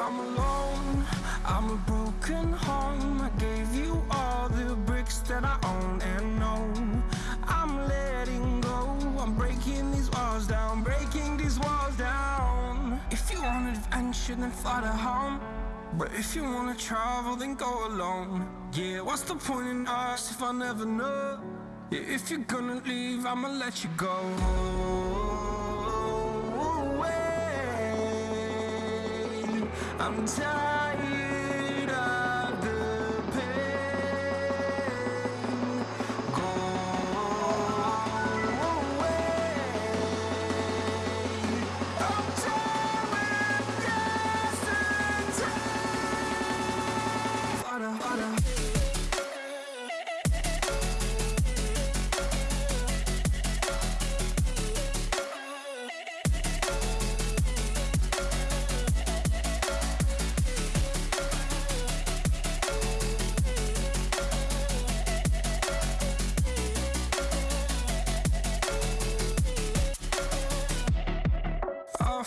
I'm alone, I'm a broken home. I gave you all the bricks that I own and know. I'm letting go, I'm breaking these walls down Breaking these walls down. If you want adventure then fly to home. But if you wanna travel then go alone. Yeah, what's the point in us if I never know? Yeah, If you're gonna leave I'ma let you go I'm tired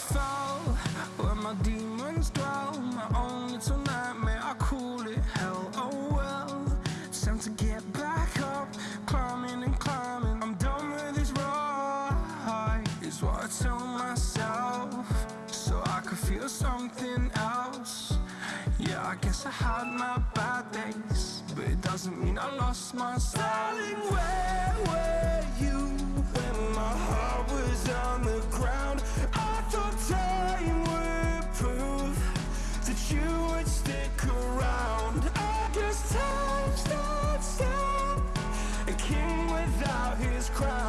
I fell where my demons dwell. My own little nightmare, I call it hell. Oh well, time to get back up, climbing and climbing. I'm done with this ride, is what I tell myself, so I could feel something else. Yeah, I guess I had my bad days, but it doesn't mean I lost my style. Without his